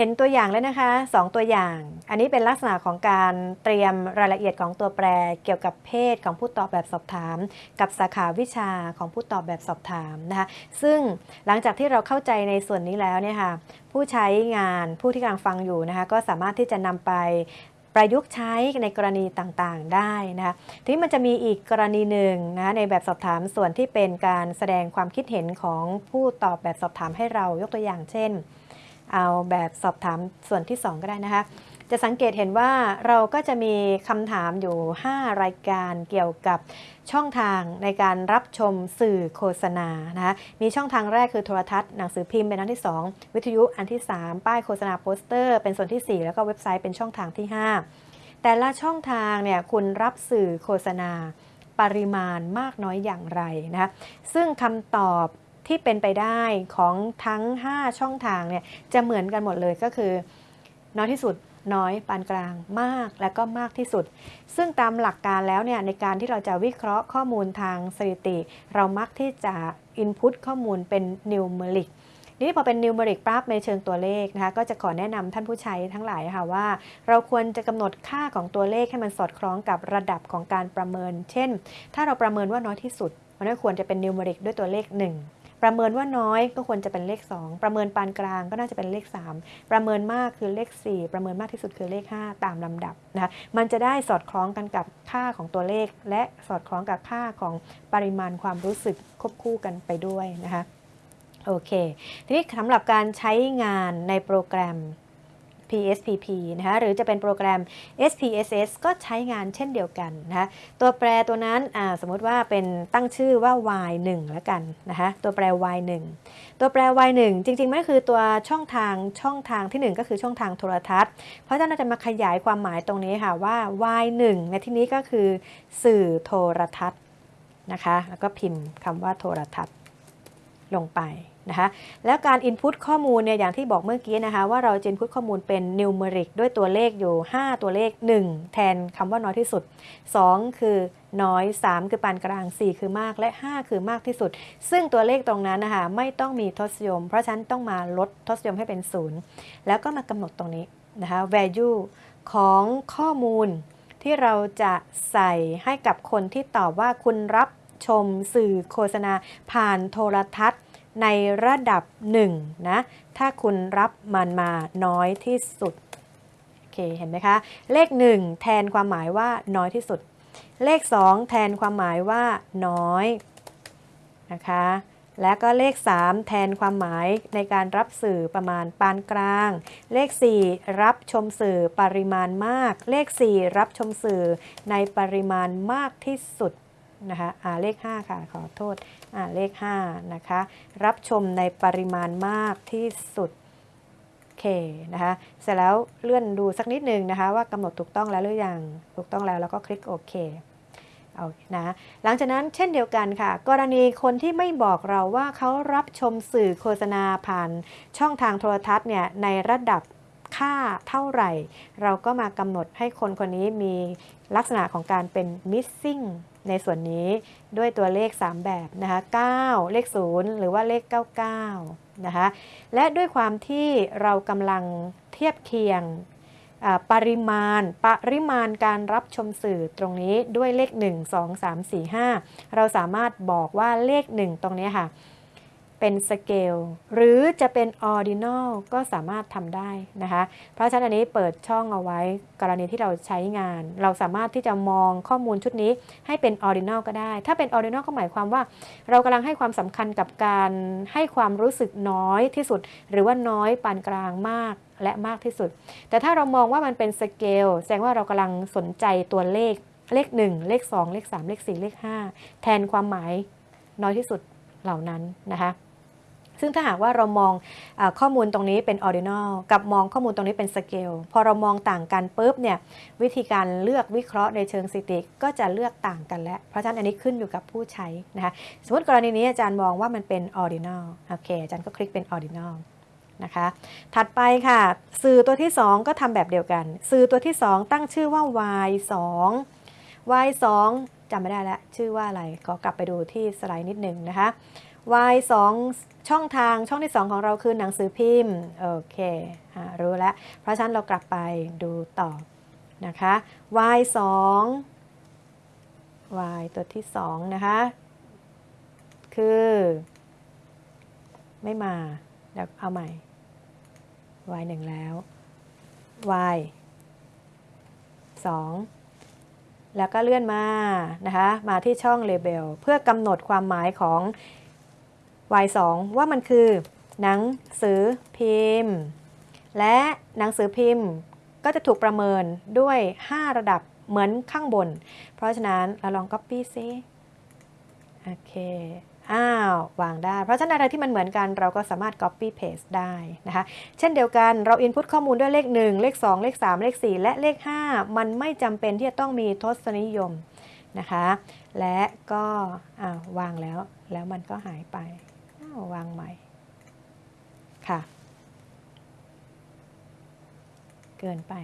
เห็นตัวอย่างแล้วนะคะ 2 ตัวอย่าง อันนี้เป็นลักษณะของการเตรียมรายละเอียดของตัวแปร เกี่ยวกับเพศของผู้ตอบแบบสอบถาม กับสาขาวิชาของผู้ตอบแบบสอบถามนะคะ ซึ่งหลังจากที่เราเข้าใจในส่วนนี้แล้วเนี่ยค่ะ ผู้ใช้งานผู้ที่กำลังฟังอยู่นะคะ ก็สามารถที่จะนำไปประยุกต์ใช้ในกรณีต่างๆได้นะคะ ทีนี้มันจะมีอีกกรณีหนึ่งนะคะในแบบสอบถามส่วนที่เป็นการแสดงความคิดเห็นของผู้ตอบแบบสอบถามให้เรายกตัวอย่างเช่น เอาแบบสอบถามส่วนที่ 2 ก็ได้นะคะ จะสังเกตเห็นว่าเราก็จะมีคำถามอยู่ 5 รายการเกี่ยวกับช่องทางในการรับชมสื่อโฆษณานะคะมีช่องทางแรกคือโทรทัศน์หนังสือพิมพ์เป็นอันที่ 2 วิทยุอันที่ 3 ป้ายโฆษณาโปสเตอร์ เป็นส่วนที่ 4 แล้วก็เว็บไซต์เป็นช่องทางที่ 5 แต่ละช่องทางเนี่ยคุณรับสื่อโฆษณาปริมาณมากน้อยอย่างไรนะคะซึ่งคำตอบ ที่เป็นไปได้ของทั้ง 5 ช่องทางเนี่ยจะเหมือนกันหมดเลยก็คือ น้อยที่สุดน้อยปานกลางมากและก็มากที่สุด ซึ่งตามหลักการแล้วเนี่ยในการที่เราจะวิเคราะห์ข้อมูลทางสถิติ เรามักที่จะ input ข้อมูลเป็น numeric นี่พอเป็น numeric ปั๊บในเชิงตัวเลขนะคะก็จะขอแนะนำท่านผู้ใช้ทั้งหลายค่ะว่า เราควรจะกำหนดค่าของตัวเลขให้มันสอดคล้องกับระดับของการประเมิน เช่น ถ้าเราประเมินว่าน้อยที่สุดมันก็ควรจะเป็น numeric ด้วยตัวเลข 1 ประเมินว่าน้อยก็ควรจะเป็นเลข 2 ประเมินปานกลางก็น่าจะเป็นเลข 3 ประเมินมากคือเลข 4 ประเมินมากที่สุดคือเลข 5 ตามลำดับนะคะมันจะได้สอดคล้องกันกับค่าของตัวเลข และสอดคล้องกับค่าของปริมาณความรู้สึกควบคู่กันไปด้วยนะคะโอเค ทีนี้สำหรับการใช้งานในโปรแกรม PSPP นะคะหรือจะเป็นโปรแกรม SPSS ก็ใช้งานเช่นเดียวกันนะคะตัวแปรตัวนั้นสมมติว่าเป็นตั้งชื่อว่า y1 แล้วกันนะคะตัวแปร y1 ตัวแปร y1 จริงๆมันคือตัวช่องทางช่องทางที่ 1 ก็คือช่องทางโทรทัศน์ เพราะฉะนั้นเราจะมาขยายความหมายตรงนี้ค่ะว่า y1 ในที่นี้ก็คือสื่อโทรทัศน์นะคะแล้วก็พิมพ์คำว่าโทรทัศน์ ลงไปนะคะ แล้วการ Input ข้อมูลเนี่ยอย่างที่บอกเมื่อกี้นะคะว่าเราจะ Input ข้อมูลเป็น Numeric ด้วยตัวเลขอยู่ 5 ตัวเลข 1 แทนคำว่าน้อยที่สุด 2 คือน้อย 3 คือปานกลาง 4 คือมากและ 5 คือมากที่สุด ซึ่งตัวเลขตรงนั้นนะคะไม่ต้องมีทศนิยม เพราะฉะนั้นต้องมาลดทศนิยมให้เป็น 0 แล้วก็มากำหนดตรงนี้นะคะ value ของข้อมูลที่เราจะใส่ให้กับคนที่ตอบว่าคุณรับ ชมสื่อโฆษณาผ่านโทรทัศน์ในระดับ1นะ ถ้าคุณรับมันมาน้อยที่สุด โอเค เห็นไหมคะ เลข 1 แทนความหมายว่าน้อยที่สุด เลข 2 แทนความหมายว่าน้อยนะคะ และก็เลข 3 แทนความหมายในการรับสื่อประมาณปานกลาง เลข 4 รับชมสื่อปริมาณมาก เลข 4 รับชมสื่อในปริมาณมากที่สุด นะคะอ่าเลข 5 ค่ะขอโทษอ่าเลข 5 นะคะ รับชมในปริมาณมากที่สุดเคนะคะเสร็จแล้วเลื่อนดูสักนิดนึงนะคะ ว่ากำหนดถูกต้องแล้วหรือยังถูกต้องแล้วแล้วก็คลิกโอเคเอานะหลังจากนั้นเช่นเดียวกันค่ะ กรณีคนที่ไม่บอกเราว่าเขารับชมสื่อโฆษณาผ่านช่องทางโทรทัศน์เนี่ยในระดับค่าเท่าไหร่ เราก็มากำหนดให้คนคนนี้มีลักษณะของการเป็น missing ในส่วนนี้ด้วยตัวเลข 3 แบบนะคะ9เลข 0 หรือว่าเลข 99 นะคะ และด้วยความที่เรากำลังเทียบเคียงปริมาณ ปริมาณการรับชมสื่อตรงนี้ด้วยเลข 1 2 3 4 5 เราสามารถบอกว่าเลข 1 ตรงนี้ค่ะ เป็นสเกลหรือจะเป็น ordinal ก็สามารถทำได้นะคะ เพราะฉะนั้นอันนี้เปิดช่องเอาไว้กรณีที่เราใช้งาน เราสามารถที่จะมองข้อมูลชุดนี้ให้เป็น ordinal ก็ได้ ถ้าเป็น ordinal ก็หมายความว่า เรากำลังให้ความสำคัญกับการให้ความรู้สึกน้อยที่สุด หรือว่าน้อยปานกลางมากและมากที่สุด แต่ถ้าเรามองว่ามันเป็นสเกลแสดงว่าเรากำลังสนใจตัวเลขเลข 1 เลข 2 เลข 3 เลข 4 เลข 5 แทนความหมายน้อยที่สุดเหล่านั้นนะคะ ซึ่งถ้าหากว่าเรามองข้อมูลตรงนี้เป็น ordinal กับมองข้อมูลตรงนี้เป็นสเกลพอเรามองต่างกันปุ๊บเนี่ยวิธีการเลือกวิเคราะห์ในเชิงสถิติก็จะเลือกต่างกันแล้วเพราะฉะนั้นอันนี้ขึ้นอยู่กับผู้ใช้นะคะสมมติกรณีนี้อาจารย์มองว่ามันเป็น ordinal โอเคอาจารย์ก็คลิกเป็น ordinal นะคะถัดไปค่ะ สื่อตัวที่ 2 ก็ทำแบบเดียวกัน สื่อตัวที่ 2 ตั้งชื่อว่า y 2 y 2จำไม่ได้แล้ว ชื่อว่าอะไรก็กลับไปดูที่สไลด์นิดหนึ่งนะคะ y 2ช่องทางช่องที่ 2 ของเราคือหนังสือพิมพ์ โอเคอรู้แล้ว เพราะฉะนั้นเรากลับไปดูต่อนะคะ y 2 y ตัวที่ 2 นะคะ คือ ไม่มาเดี๋ยวเอาใหม่ y 1 แล้ว y 2 แล้วก็เลื่อนมานะคะ มาที่ช่อง Label เพื่อกำหนดความหมายของ y 2 ว่ามันคือ หนังสือพิมพ์ และหนังสือพิมพ์ก็จะถูกประเมินด้วย 5 ระดับเหมือนข้างบน เพราะฉะนั้นเราลอง Copy ซิโอเค อ้าว วางได้ เพราะฉะนั้นอะไรที่มันเหมือนกันเราก็สามารถ Copy Paste ได้นะคะ เช่นเดียวกันเรา Input ข้อมูลด้วยเลข 1 เลข 2 เลข 3 เลข 4 และเลข 5 มันไม่จำเป็นที่จะต้องมีทศนิยมนะคะ และก็อ้าววางแล้วแล้วมันก็หายไป วางใหม่ ค่ะ เกินไป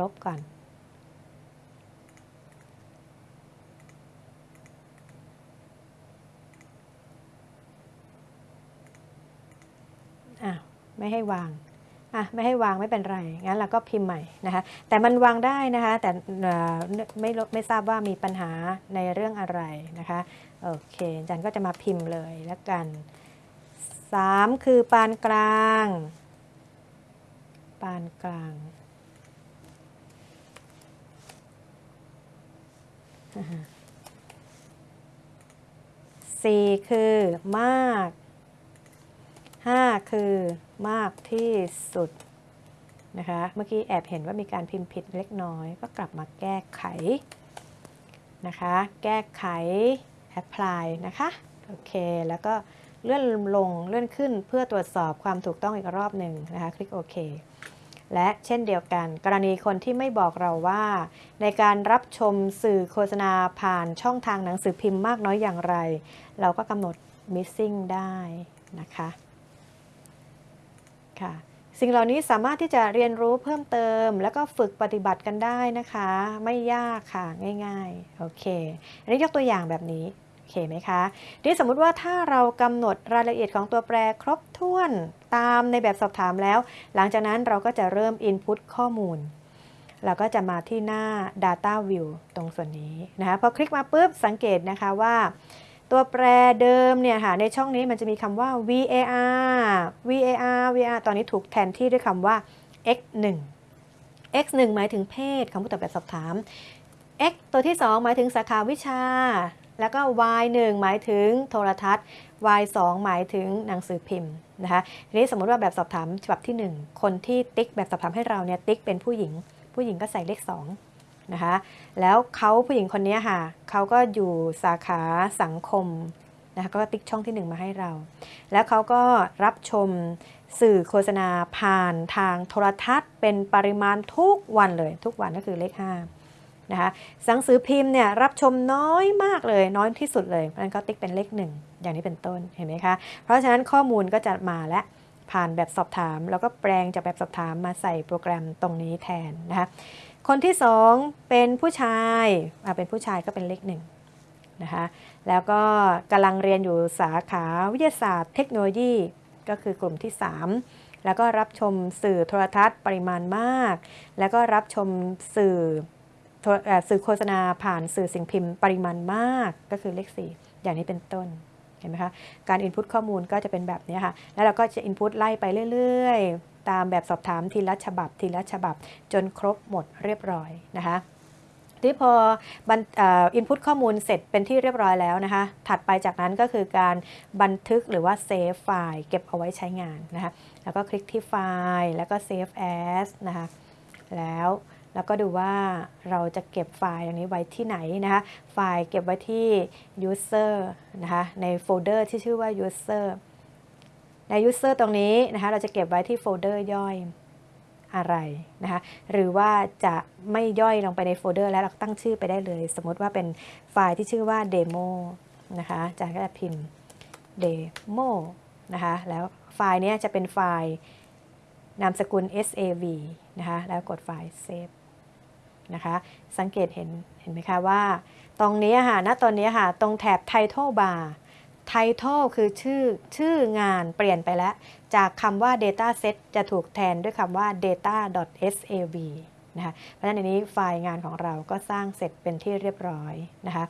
ลบก่อน อะ ไม่ให้วางอะไม่ให้วางไม่เป็นไร งั้นเราก็พิมพ์ใหม่นะคะ แต่มันวางได้นะคะ แต่ไม่รู้ไม่ทราบว่ามีปัญหาในเรื่องอะไรนะคะ โอเคอาจันก็จะมาพิมพ์เลยแล้วกัน 3 คือปานกลาง ปานกลางสี่คือมากห้าคือมากที่สุดนะคะ เมื่อกี้แอบเห็นว่ามีการพิมพ์ผิดเล็กน้อย ก็กลับมาแก้ไขนะคะ แก้ไข apply นะคะ โอเค แล้วก็ เลื่อนลงเลื่อนขึ้นเพื่อตรวจสอบความถูกต้องอีกรอบหนึ่งนะคะคลิกโอเคและเช่นเดียวกัน กรณีคนที่ไม่บอกเราว่า ในการรับชมสื่อโฆษณาผ่านช่องทางหนังสือพิมพ์มากน้อยอย่างไร เราก็กำหนด missing ได้นะคะค่ะสิ่งเหล่านี้สามารถที่จะเรียนรู้เพิ่มเติม แล้วก็ฝึกปฏิบัติกันได้นะคะ ไม่ยากค่ะง่ายๆโอเคอันนี้ยกตัวอย่างแบบนี้ เคไหมคะทีนี้สมมุติว่าถ้าเรากำหนดรายละเอียดของตัวแปรครบถ้วนตามในแบบสอบถามแล้ว หลังจากนั้นเราก็จะเริ่ม Input ข้อมูลเราก็จะมาที่หน้า Data View ตรงส่วนนี้นะคะพอคลิกมาปุ๊บสังเกตนะคะว่า ตัวแปรเดิมเนี่ยค่ะในช่องนี้มันจะมีคำว่า var var var ตอนนี้ถูกแทนที่ด้วยคำว่า x1 x1 หมายถึงเพศของผู้ตอบแบบสอบถาม x ตัวที่ 2 หมายถึงสาขาวิชา แล้วก็ y1 หมายถึงโทรทัศน์ y2 หมายถึงหนังสือพิมพ์นะคะทีนี้สมมติว่าแบบสอบถามฉบับที่ 1 คนที่ติ๊กแบบสอบถามให้เราเนี่ยติ๊กเป็นผู้หญิง ผู้หญิงก็ใส่เลข2นะคะแล้วเขาผู้หญิงคนนี้ค่ะเขาก็อยู่สาขาสังคมนะคะก็ติ๊กช่องที่ 1 มาให้เรา แล้วเขาก็รับชมสื่อโฆษณาผ่านทางโทรทัศน์ เป็นปริมาณทุกวันเลยทุกวันก็คือเลข5 นะคะหนังสือพิมพ์เนี่ยรับชมน้อยมากเลยน้อยที่สุดเลยเพราะฉะนั้นก็ติ๊กเป็นเลข1อย่างนี้เป็นต้นเห็นไหมคะ เพราะฉะนั้นข้อมูลก็จะมาและผ่านแบบสอบถาม แล้วก็แปลงจากแบบสอบถามมาใส่โปรแกรมตรงนี้แทนนะคะคนที่สองเป็นผู้ชายเป็นผู้ชายก็เป็นเลขหนึ่งนะคะแล้วก็กำลังเรียนอยู่สาขาวิทยาศาสตร์เทคโนโลยีก็คือกลุ่มที่ 3 แล้วก็รับชมสื่อโทรทัศน์ปริมาณมาก แล้วก็รับชมสื่อ สื่อโฆษณาผ่านสื่อสิ่งพิมพ์ปริมาณมากก็คือเลข 4 อย่างนี้เป็นต้นเห็นไหมคะการ input ข้อมูลก็จะเป็นแบบนี้ค่ะ แล้วเราก็จะ input ไล่ไปเรื่อยๆ ตามแบบสอบถามทีละฉบับทีละฉบับ จนครบหมดเรียบร้อยนะคะที่พอ input ข้อมูลเสร็จเป็นที่เรียบร้อยแล้วนะคะ ถัดไปจากนั้นก็คือการบันทึกหรือว่า save ไฟล์เก็บเอาไว้ใช้งานนะคะ แล้วก็คลิกที่ไฟล์ แล้วก็ save as นะคะ แล้ว แล้วก็ดูว่าเราจะเก็บไฟล์อันนี้ไว้ที่ไหนนะคะไฟล์เก็บไว้ที่ user นะคะในโฟลเดอร์ที่ชื่อว่า user ใน user ตรงนี้นะคะเราจะเก็บไว้ที่โฟลเดอร์ย่อยอะไรนะคะหรือว่าจะไม่ย่อยลงไปในโฟลเดอร์แล้วเราตั้งชื่อไปได้เลย สมมติว่าเป็นไฟล์ที่ชื่อว่า demo นะคะอาจารย์ก็จะพิมพ์ demo นะคะแล้วไฟล์นี้จะเป็นไฟล์นามสกุล sav นะคะแล้วกดไฟล์ save นะคะ สังเกตเห็นเห็นไหมคะว่า ตรงนี้ค่ะณตอนนี้ค่ะ ตรงแถบ Title Bar Title คือชื่อชื่องานเปลี่ยนไปแล้ว จากคำว่า Data Set จะถูกแทนด้วยคำว่า data.sav นะคะเพราะฉะนั้นในนี้ไฟล์งานของเราก็สร้างเสร็จเป็นที่เรียบร้อยนะคะ